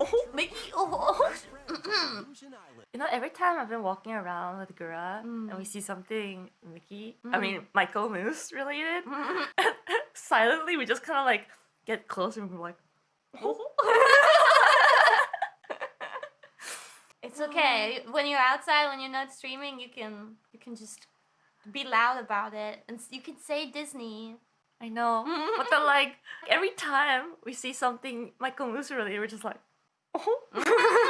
oh, Mickey, oh. you know, every time I've been walking around with Gura Mm. and we see something Mickey, I mean Mm. Michael Moose related, silently we just kind of like get close and we're like, It's okay. When you're outside, when you're not streaming, you can you can just be loud about it, and you can say Disney. I know, but then like every time we see something Michael Moose related, we're just like, oh.